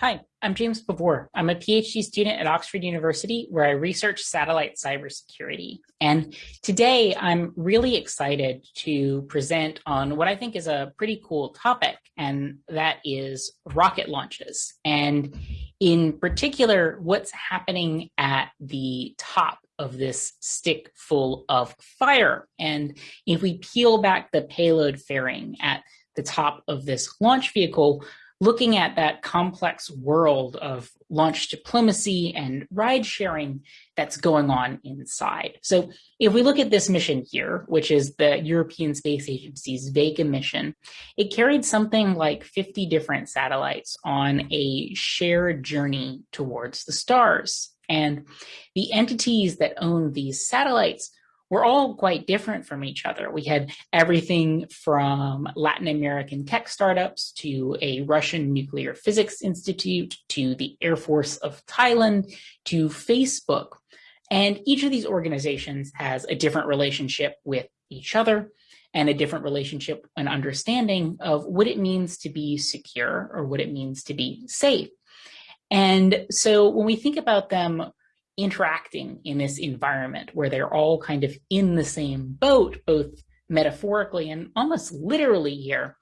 Hi, I'm James Pavur. I'm a PhD student at Oxford University where I research satellite cybersecurity. And today I'm really excited to present on what I think is a pretty cool topic, and that is rocket launches. And in particular, what's happening at the top of this stick full of fire. And if we peel back the payload fairing at the top of this launch vehicle, looking at that complex world of launch diplomacy and ride sharing that's going on inside. So if we look at this mission here, which is the European Space Agency's Vega mission, it carried something like 50 different satellites on a shared journey towards the stars. And the entities that own these satellites were all quite different from each other. We had everything from Latin American tech startups to a Russian nuclear physics institute to the Air Force of Thailand to Facebook. And each of these organizations has a different relationship with each other and a different relationship and understanding of what it means to be secure or what it means to be safe. And so when we think about them interacting in this environment where they're all kind of in the same boat, both metaphorically and almost literally here,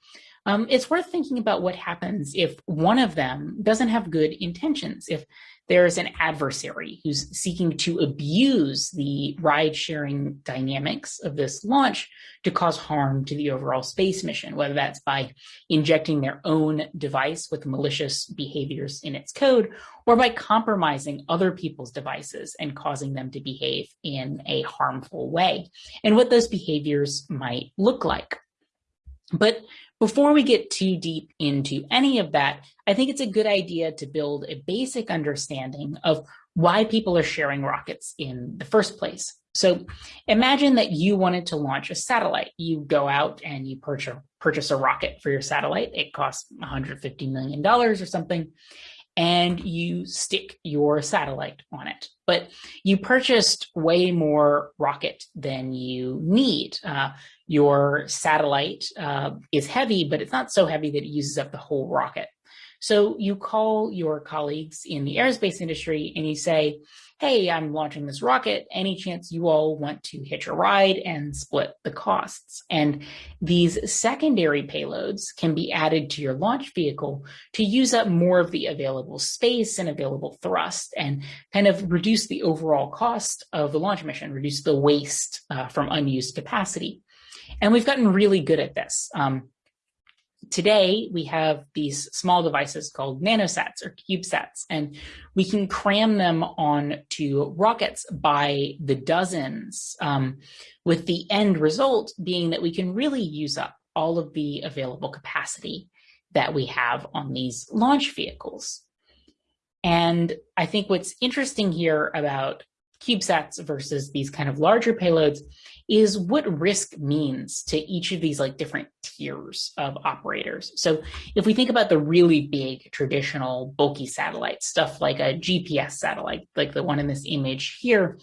um, it's worth thinking about what happens if one of them doesn't have good intentions, if there's an adversary who's seeking to abuse the ride sharing dynamics of this launch to cause harm to the overall space mission, whether that's by injecting their own device with malicious behaviors in its code, or by compromising other people's devices and causing them to behave in a harmful way, and what those behaviors might look like. But before we get too deep into any of that, I think it's a good idea to build a basic understanding of why people are sharing rockets in the first place. So imagine that you wanted to launch a satellite. You go out and you purchase, purchase a rocket for your satellite. It costs $150 million or something and you stick your satellite on it. But you purchased way more rocket than you need. Uh, your satellite uh, is heavy, but it's not so heavy that it uses up the whole rocket. So you call your colleagues in the aerospace industry and you say, hey, I'm launching this rocket. Any chance you all want to hitch a ride and split the costs? And these secondary payloads can be added to your launch vehicle to use up more of the available space and available thrust and kind of reduce the overall cost of the launch mission, reduce the waste uh, from unused capacity. And we've gotten really good at this. Um, today we have these small devices called nanosats or CubeSats, and we can cram them onto rockets by the dozens, um, with the end result being that we can really use up all of the available capacity that we have on these launch vehicles. And I think what's interesting here about CubeSats versus these kind of larger payloads is what risk means to each of these like different tiers of operators. So if we think about the really big traditional bulky satellites, stuff like a GPS satellite, like the one in this image here,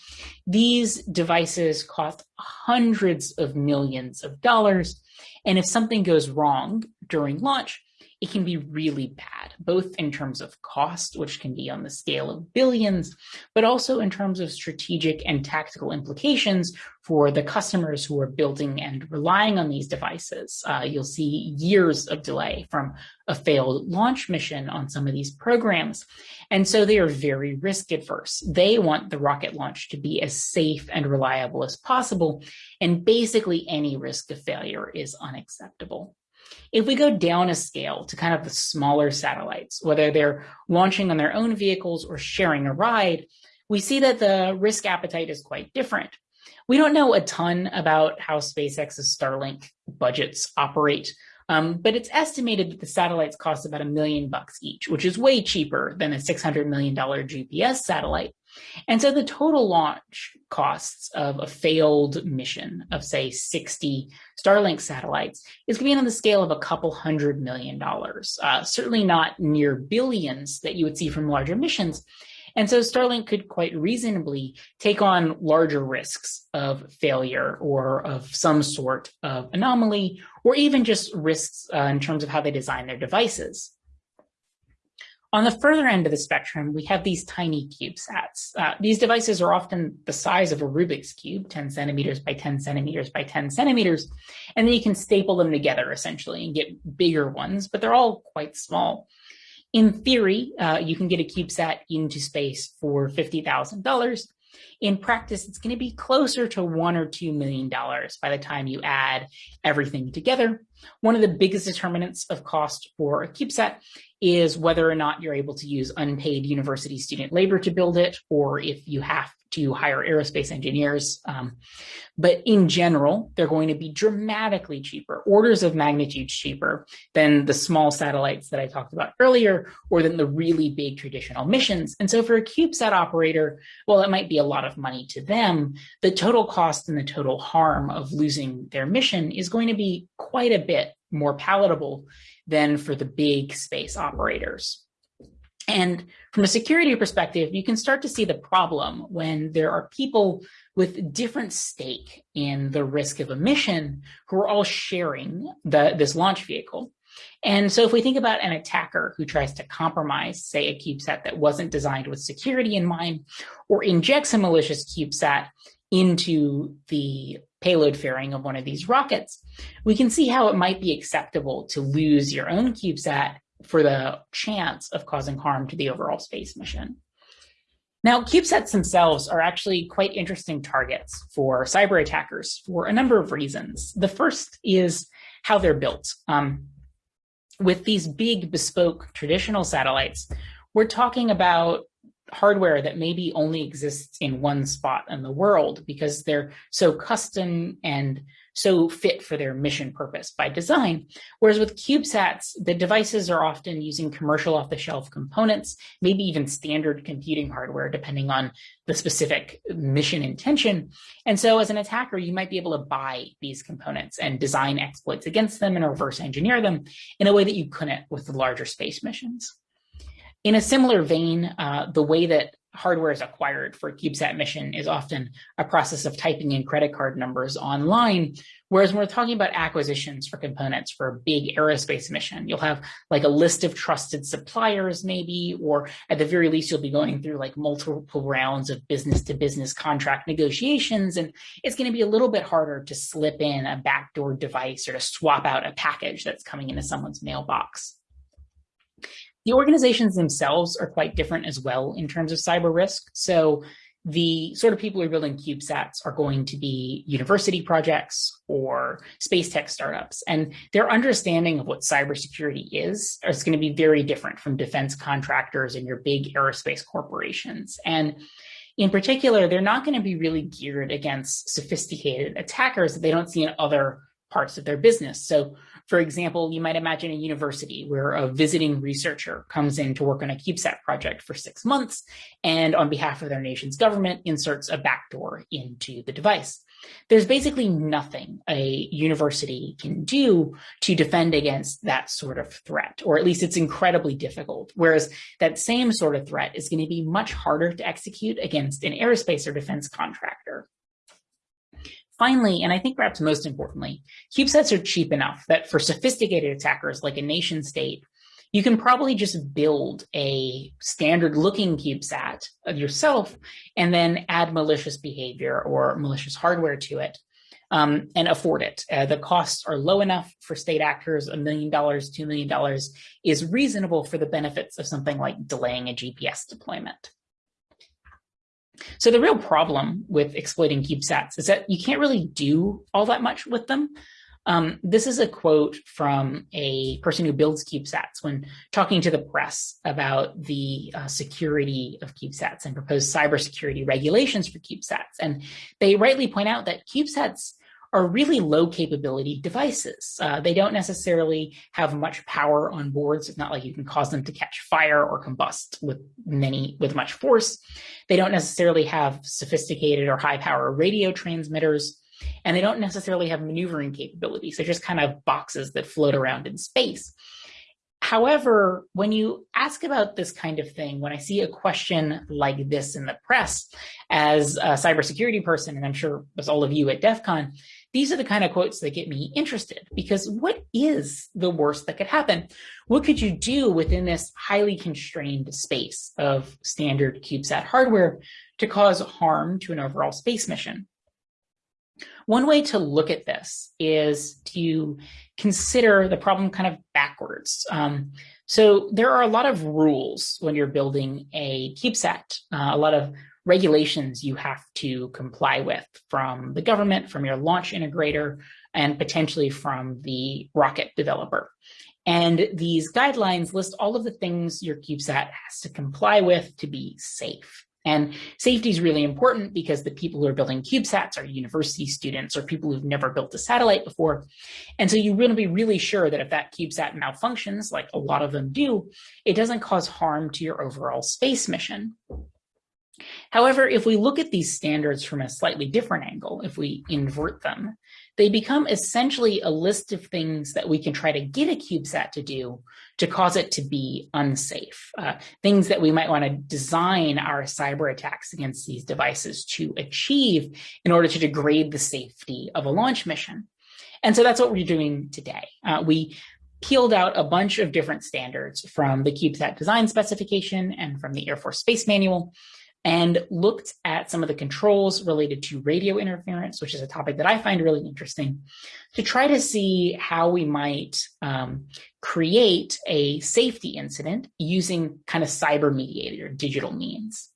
these devices cost hundreds of millions of dollars. And if something goes wrong during launch, it can be really bad, both in terms of cost, which can be on the scale of billions, but also in terms of strategic and tactical implications for the customers who are building and relying on these devices. Uh, you'll see years of delay from a failed launch mission on some of these programs. And so they are very risk adverse. They want the rocket launch to be as safe and reliable as possible. And basically any risk of failure is unacceptable. If we go down a scale to kind of the smaller satellites, whether they're launching on their own vehicles or sharing a ride, we see that the risk appetite is quite different. We don't know a ton about how SpaceX's Starlink budgets operate, um, but it's estimated that the satellites cost about a million bucks each, which is way cheaper than a $600 million GPS satellite. And so the total launch costs of a failed mission of, say, 60 Starlink satellites is going to be on the scale of a couple hundred million dollars, uh, certainly not near billions that you would see from larger missions. And so Starlink could quite reasonably take on larger risks of failure or of some sort of anomaly, or even just risks uh, in terms of how they design their devices. On the further end of the spectrum, we have these tiny CubeSats. Uh, these devices are often the size of a Rubik's Cube, 10 centimeters by 10 centimeters by 10 centimeters, and then you can staple them together essentially and get bigger ones, but they're all quite small. In theory, uh, you can get a CubeSat into space for $50,000, in practice, it's going to be closer to one or two million dollars by the time you add everything together. One of the biggest determinants of cost for a CubeSat is whether or not you're able to use unpaid university student labor to build it, or if you have to hire aerospace engineers. Um, but in general, they're going to be dramatically cheaper, orders of magnitude cheaper than the small satellites that I talked about earlier, or than the really big traditional missions. And so for a CubeSat operator, well, it might be a lot of money to them. The total cost and the total harm of losing their mission is going to be quite a bit more palatable than for the big space operators. And from a security perspective, you can start to see the problem when there are people with different stake in the risk of a mission who are all sharing the, this launch vehicle. And so if we think about an attacker who tries to compromise, say, a CubeSat that wasn't designed with security in mind, or injects a malicious CubeSat into the payload fairing of one of these rockets, we can see how it might be acceptable to lose your own CubeSat for the chance of causing harm to the overall space mission. Now, CubeSats themselves are actually quite interesting targets for cyber attackers for a number of reasons. The first is how they're built. Um, with these big bespoke traditional satellites, we're talking about hardware that maybe only exists in one spot in the world because they're so custom and so fit for their mission purpose by design. Whereas with CubeSats, the devices are often using commercial off the shelf components, maybe even standard computing hardware, depending on the specific mission intention. And so as an attacker, you might be able to buy these components and design exploits against them and reverse engineer them in a way that you couldn't with the larger space missions. In a similar vein, uh, the way that hardware is acquired for a CubeSat mission is often a process of typing in credit card numbers online. Whereas when we're talking about acquisitions for components for a big aerospace mission, you'll have like a list of trusted suppliers maybe, or at the very least, you'll be going through like multiple rounds of business to business contract negotiations. And it's going to be a little bit harder to slip in a backdoor device or to swap out a package that's coming into someone's mailbox. The organizations themselves are quite different as well in terms of cyber risk. So the sort of people who are building CubeSats are going to be university projects or space tech startups. And their understanding of what cybersecurity is is going to be very different from defense contractors and your big aerospace corporations. And in particular, they're not going to be really geared against sophisticated attackers that they don't see in other parts of their business. So for example, you might imagine a university where a visiting researcher comes in to work on a CubeSat project for six months and on behalf of their nation's government inserts a backdoor into the device. There's basically nothing a university can do to defend against that sort of threat, or at least it's incredibly difficult. Whereas that same sort of threat is going to be much harder to execute against an aerospace or defense contractor. Finally, and I think perhaps most importantly, CubeSats are cheap enough that for sophisticated attackers like a nation state, you can probably just build a standard looking CubeSat of yourself and then add malicious behavior or malicious hardware to it um, and afford it. Uh, the costs are low enough for state actors, a million dollars, two million dollars is reasonable for the benefits of something like delaying a GPS deployment. So the real problem with exploiting CubeSats is that you can't really do all that much with them. Um, this is a quote from a person who builds CubeSats when talking to the press about the uh, security of CubeSats and proposed cybersecurity regulations for CubeSats. And they rightly point out that CubeSats are really low capability devices. Uh, they don't necessarily have much power on boards. It's not like you can cause them to catch fire or combust with many with much force. They don't necessarily have sophisticated or high power radio transmitters, and they don't necessarily have maneuvering capabilities. They're just kind of boxes that float around in space. However, when you ask about this kind of thing, when I see a question like this in the press, as a cybersecurity person, and I'm sure as all of you at DEF CON, these are the kind of quotes that get me interested because what is the worst that could happen? What could you do within this highly constrained space of standard CubeSat hardware to cause harm to an overall space mission? One way to look at this is to consider the problem kind of backwards. Um, so there are a lot of rules when you're building a CubeSat, uh, a lot of regulations you have to comply with from the government, from your launch integrator, and potentially from the rocket developer. And these guidelines list all of the things your CubeSat has to comply with to be safe. And safety is really important because the people who are building CubeSats are university students or people who've never built a satellite before. And so you want to be really sure that if that CubeSat malfunctions, like a lot of them do, it doesn't cause harm to your overall space mission. However, if we look at these standards from a slightly different angle, if we invert them, they become essentially a list of things that we can try to get a CubeSat to do to cause it to be unsafe. Uh, things that we might want to design our cyber attacks against these devices to achieve in order to degrade the safety of a launch mission. And so that's what we're doing today. Uh, we peeled out a bunch of different standards from the CubeSat design specification and from the Air Force Space Manual and looked at some of the controls related to radio interference, which is a topic that I find really interesting, to try to see how we might um, create a safety incident using kind of cyber mediated or digital means.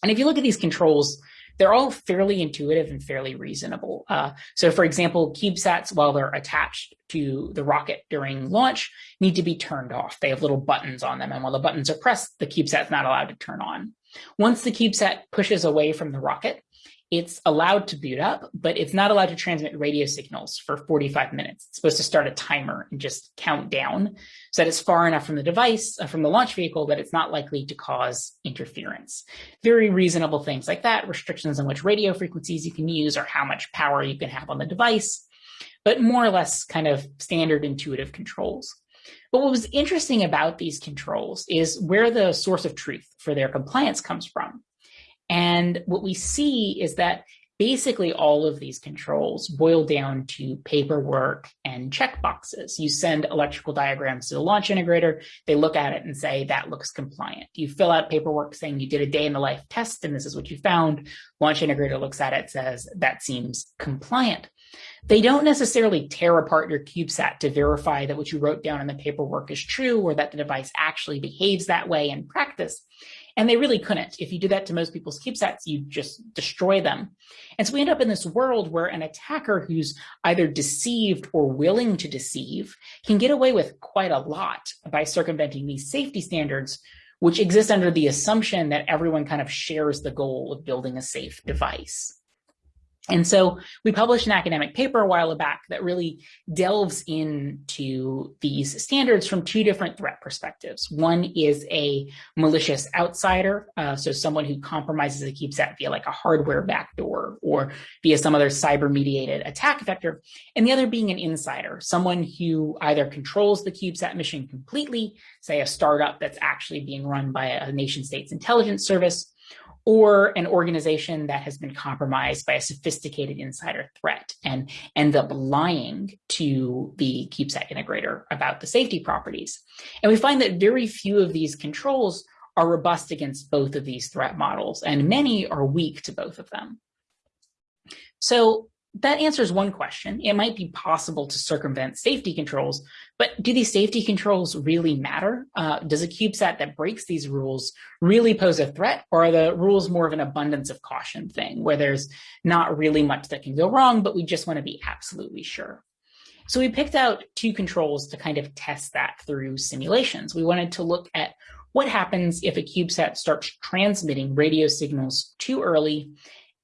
And if you look at these controls, they're all fairly intuitive and fairly reasonable. Uh, so for example, CubeSats, while they're attached to the rocket during launch, need to be turned off. They have little buttons on them. And while the buttons are pressed, the CubeSat's not allowed to turn on. Once the CubeSat pushes away from the rocket, it's allowed to boot up, but it's not allowed to transmit radio signals for 45 minutes. It's supposed to start a timer and just count down so that it's far enough from the device, uh, from the launch vehicle, that it's not likely to cause interference. Very reasonable things like that, restrictions on which radio frequencies you can use or how much power you can have on the device, but more or less kind of standard intuitive controls. But what was interesting about these controls is where the source of truth for their compliance comes from. And what we see is that basically all of these controls boil down to paperwork and checkboxes. You send electrical diagrams to the launch integrator, they look at it and say that looks compliant. You fill out paperwork saying you did a day in the life test and this is what you found. Launch integrator looks at it, says that seems compliant. They don't necessarily tear apart your CubeSat to verify that what you wrote down in the paperwork is true or that the device actually behaves that way in practice. And they really couldn't. If you do that to most people's CubeSats, you just destroy them. And so we end up in this world where an attacker who's either deceived or willing to deceive can get away with quite a lot by circumventing these safety standards, which exist under the assumption that everyone kind of shares the goal of building a safe device. And so we published an academic paper a while back that really delves into these standards from two different threat perspectives. One is a malicious outsider, uh, so someone who compromises a CubeSat via like a hardware backdoor or via some other cyber mediated attack vector. And the other being an insider, someone who either controls the CubeSat mission completely, say a startup that's actually being run by a nation state's intelligence service, or an organization that has been compromised by a sophisticated insider threat and end up lying to the CubeSat integrator about the safety properties. And we find that very few of these controls are robust against both of these threat models, and many are weak to both of them. So that answers one question. It might be possible to circumvent safety controls, but do these safety controls really matter? Uh, does a CubeSat that breaks these rules really pose a threat, or are the rules more of an abundance of caution thing where there's not really much that can go wrong, but we just want to be absolutely sure? So we picked out two controls to kind of test that through simulations. We wanted to look at what happens if a CubeSat starts transmitting radio signals too early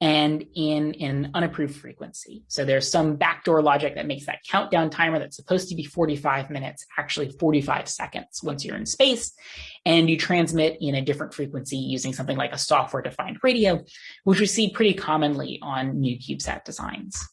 and in an unapproved frequency. So there's some backdoor logic that makes that countdown timer that's supposed to be 45 minutes, actually 45 seconds once you're in space, and you transmit in a different frequency using something like a software defined radio, which we see pretty commonly on new CubeSat designs.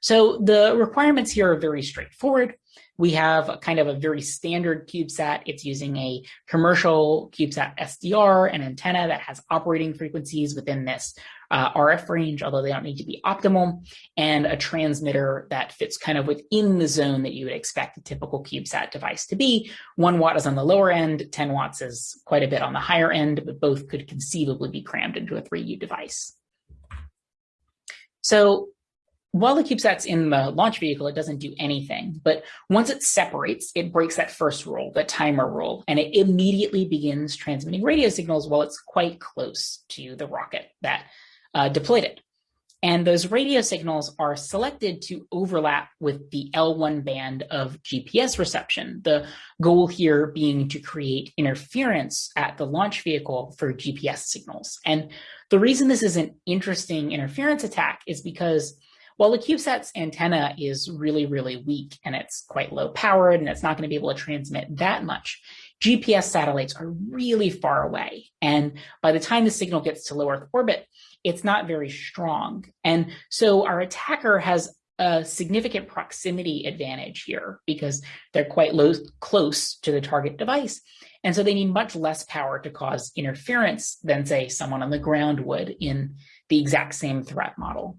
So the requirements here are very straightforward. We have a kind of a very standard CubeSat. It's using a commercial CubeSat SDR, an antenna that has operating frequencies within this uh, RF range, although they don't need to be optimal, and a transmitter that fits kind of within the zone that you would expect a typical CubeSat device to be. One watt is on the lower end, 10 watts is quite a bit on the higher end, but both could conceivably be crammed into a 3U device. So while the CubeSat's in the launch vehicle, it doesn't do anything. But once it separates, it breaks that first rule, the timer rule, and it immediately begins transmitting radio signals while it's quite close to the rocket that uh, deployed it. And those radio signals are selected to overlap with the L1 band of GPS reception. The goal here being to create interference at the launch vehicle for GPS signals. And the reason this is an interesting interference attack is because while the CubeSat's antenna is really, really weak and it's quite low powered and it's not going to be able to transmit that much, GPS satellites are really far away. And by the time the signal gets to low Earth orbit, it's not very strong. And so our attacker has a significant proximity advantage here because they're quite low, close to the target device. And so they need much less power to cause interference than, say, someone on the ground would in the exact same threat model.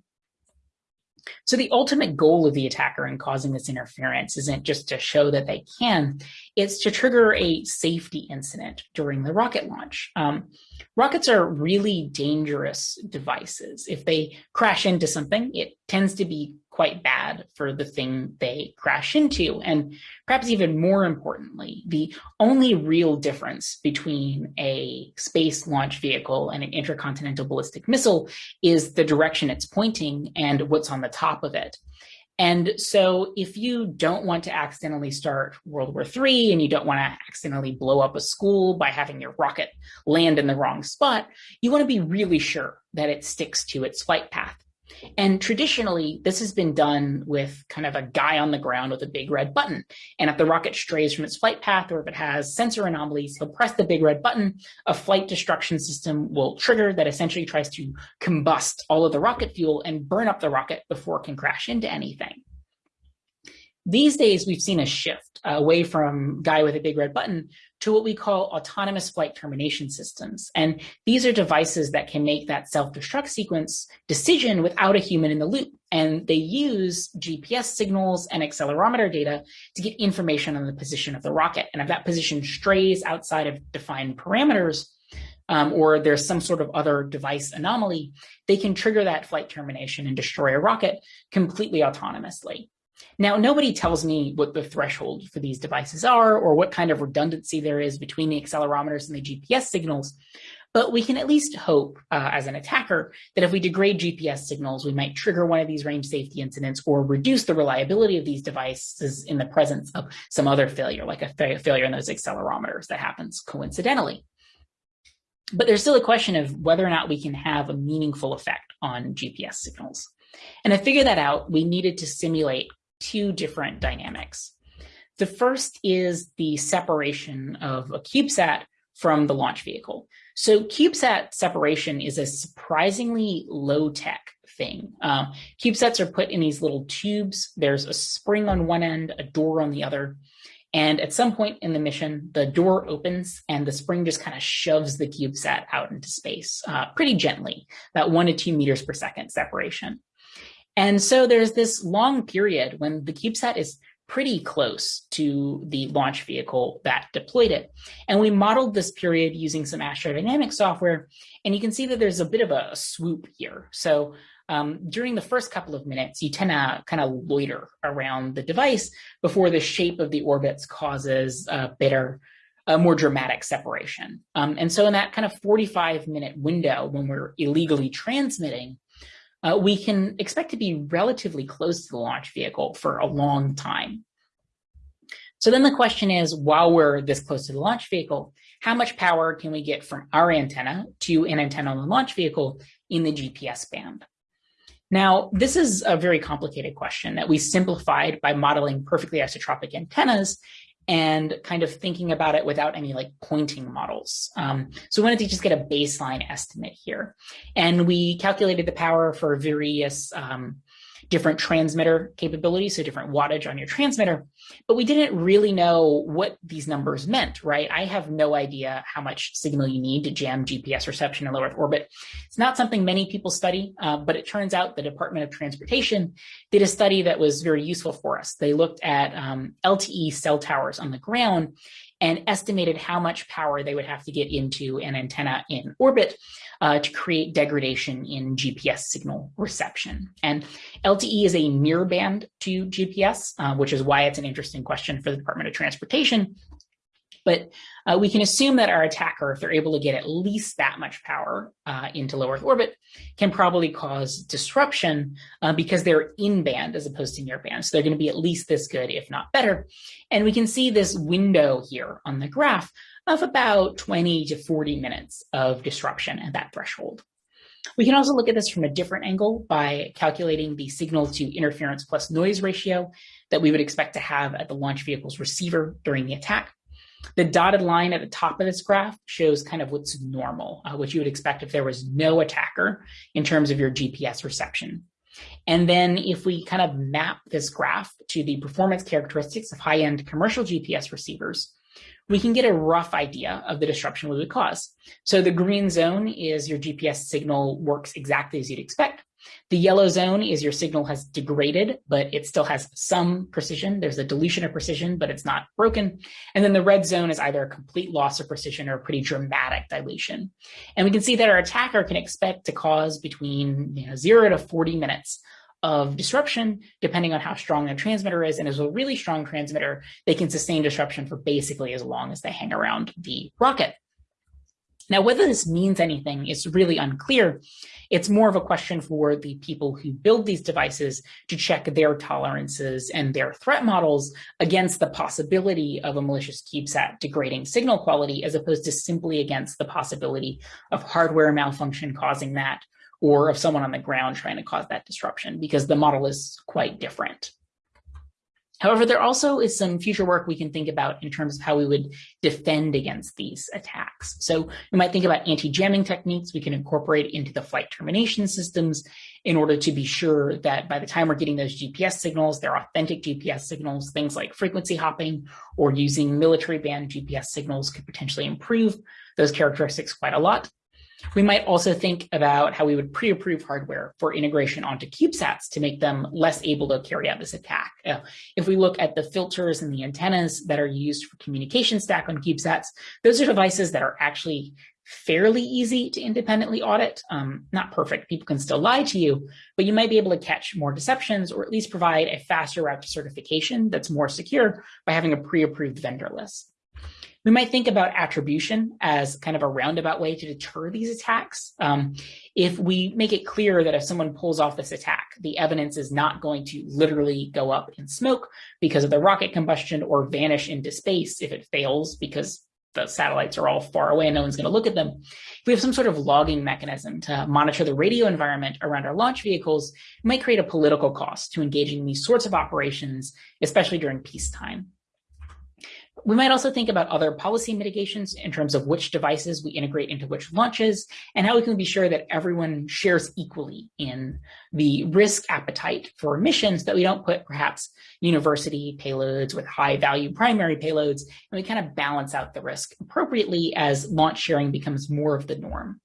So the ultimate goal of the attacker in causing this interference isn't just to show that they can, it's to trigger a safety incident during the rocket launch. Um, rockets are really dangerous devices. If they crash into something, it tends to be quite bad for the thing they crash into. And perhaps even more importantly, the only real difference between a space launch vehicle and an intercontinental ballistic missile is the direction it's pointing and what's on the top of it. And so if you don't want to accidentally start World War III and you don't want to accidentally blow up a school by having your rocket land in the wrong spot, you want to be really sure that it sticks to its flight path. And traditionally, this has been done with kind of a guy on the ground with a big red button. And if the rocket strays from its flight path or if it has sensor anomalies, he'll press the big red button. A flight destruction system will trigger that essentially tries to combust all of the rocket fuel and burn up the rocket before it can crash into anything. These days, we've seen a shift away from guy with a big red button to what we call autonomous flight termination systems. And these are devices that can make that self-destruct sequence decision without a human in the loop. And they use GPS signals and accelerometer data to get information on the position of the rocket. And if that position strays outside of defined parameters, um, or there's some sort of other device anomaly, they can trigger that flight termination and destroy a rocket completely autonomously. Now, nobody tells me what the threshold for these devices are or what kind of redundancy there is between the accelerometers and the GPS signals, but we can at least hope uh, as an attacker that if we degrade GPS signals, we might trigger one of these range safety incidents or reduce the reliability of these devices in the presence of some other failure, like a fa failure in those accelerometers that happens coincidentally. But there's still a question of whether or not we can have a meaningful effect on GPS signals. And to figure that out, we needed to simulate two different dynamics. The first is the separation of a CubeSat from the launch vehicle. So CubeSat separation is a surprisingly low tech thing. Um, CubeSats are put in these little tubes. There's a spring on one end, a door on the other. And at some point in the mission, the door opens and the spring just kind of shoves the CubeSat out into space uh, pretty gently, about one to two meters per second separation. And so there's this long period when the CubeSat is pretty close to the launch vehicle that deployed it. And we modeled this period using some astrodynamic software, and you can see that there's a bit of a swoop here. So um, during the first couple of minutes, you tend to kind of loiter around the device before the shape of the orbits causes a bitter, a more dramatic separation. Um, and so in that kind of 45 minute window when we're illegally transmitting, uh, we can expect to be relatively close to the launch vehicle for a long time. So then the question is, while we're this close to the launch vehicle, how much power can we get from our antenna to an antenna on the launch vehicle in the GPS band? Now, this is a very complicated question that we simplified by modeling perfectly isotropic antennas and kind of thinking about it without any like pointing models. Um, so we wanted to just get a baseline estimate here. And we calculated the power for various um, different transmitter capabilities, so different wattage on your transmitter, but we didn't really know what these numbers meant, right? I have no idea how much signal you need to jam GPS reception in low Earth orbit. It's not something many people study, uh, but it turns out the Department of Transportation did a study that was very useful for us. They looked at um, LTE cell towers on the ground and estimated how much power they would have to get into an antenna in orbit uh, to create degradation in GPS signal reception. And LTE is a near band to GPS, uh, which is why it's an interesting question for the Department of Transportation but uh, we can assume that our attacker, if they're able to get at least that much power uh, into low Earth orbit, can probably cause disruption uh, because they're in band as opposed to near band. So they're going to be at least this good, if not better. And we can see this window here on the graph of about 20 to 40 minutes of disruption at that threshold. We can also look at this from a different angle by calculating the signal to interference plus noise ratio that we would expect to have at the launch vehicle's receiver during the attack. The dotted line at the top of this graph shows kind of what's normal, uh, what you would expect if there was no attacker in terms of your GPS reception. And then if we kind of map this graph to the performance characteristics of high-end commercial GPS receivers, we can get a rough idea of the disruption we would cause. So the green zone is your GPS signal works exactly as you'd expect. The yellow zone is your signal has degraded, but it still has some precision. There's a dilution of precision, but it's not broken. And then the red zone is either a complete loss of precision or a pretty dramatic dilation. And we can see that our attacker can expect to cause between you know, zero to 40 minutes of disruption, depending on how strong the transmitter is. And as a really strong transmitter, they can sustain disruption for basically as long as they hang around the rocket. Now, whether this means anything is really unclear. It's more of a question for the people who build these devices to check their tolerances and their threat models against the possibility of a malicious CubeSat degrading signal quality, as opposed to simply against the possibility of hardware malfunction causing that, or of someone on the ground trying to cause that disruption, because the model is quite different. However, there also is some future work we can think about in terms of how we would defend against these attacks. So we might think about anti-jamming techniques we can incorporate into the flight termination systems in order to be sure that by the time we're getting those GPS signals, they're authentic GPS signals, things like frequency hopping or using military band GPS signals could potentially improve those characteristics quite a lot. We might also think about how we would pre-approve hardware for integration onto CubeSats to make them less able to carry out this attack. Uh, if we look at the filters and the antennas that are used for communication stack on CubeSats, those are devices that are actually fairly easy to independently audit. Um, not perfect, people can still lie to you, but you might be able to catch more deceptions or at least provide a faster route to certification that's more secure by having a pre-approved vendor list. We might think about attribution as kind of a roundabout way to deter these attacks. Um, if we make it clear that if someone pulls off this attack, the evidence is not going to literally go up in smoke because of the rocket combustion or vanish into space if it fails because the satellites are all far away and no one's going to look at them. If we have some sort of logging mechanism to monitor the radio environment around our launch vehicles, it might create a political cost to engaging in these sorts of operations, especially during peacetime. We might also think about other policy mitigations in terms of which devices we integrate into which launches and how we can be sure that everyone shares equally in the risk appetite for missions that we don't put perhaps university payloads with high value primary payloads and we kind of balance out the risk appropriately as launch sharing becomes more of the norm.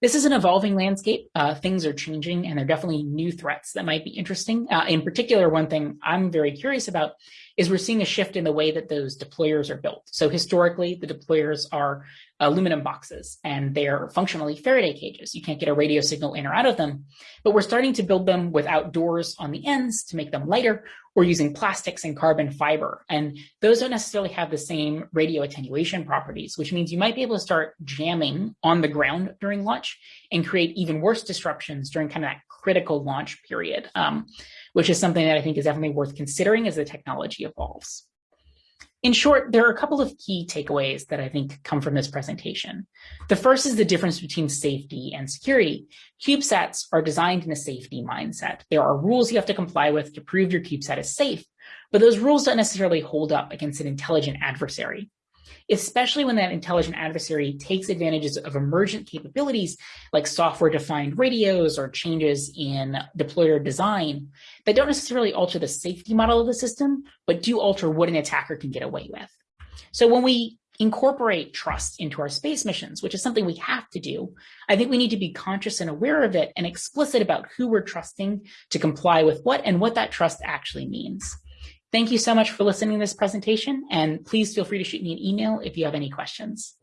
This is an evolving landscape. Uh, things are changing and there are definitely new threats that might be interesting. Uh, in particular, one thing I'm very curious about is we're seeing a shift in the way that those deployers are built. So historically, the deployers are aluminum boxes and they're functionally Faraday cages. You can't get a radio signal in or out of them, but we're starting to build them without doors on the ends to make them lighter or using plastics and carbon fiber. And those don't necessarily have the same radio attenuation properties, which means you might be able to start jamming on the ground during launch and create even worse disruptions during kind of that critical launch period, um, which is something that I think is definitely worth considering as the technology evolves. In short, there are a couple of key takeaways that I think come from this presentation. The first is the difference between safety and security. CubeSats are designed in a safety mindset. There are rules you have to comply with to prove your CubeSat is safe, but those rules don't necessarily hold up against an intelligent adversary. Especially when that intelligent adversary takes advantages of emergent capabilities like software-defined radios or changes in deployer design that don't necessarily alter the safety model of the system, but do alter what an attacker can get away with. So when we incorporate trust into our space missions, which is something we have to do, I think we need to be conscious and aware of it and explicit about who we're trusting to comply with what and what that trust actually means. Thank you so much for listening to this presentation, and please feel free to shoot me an email if you have any questions.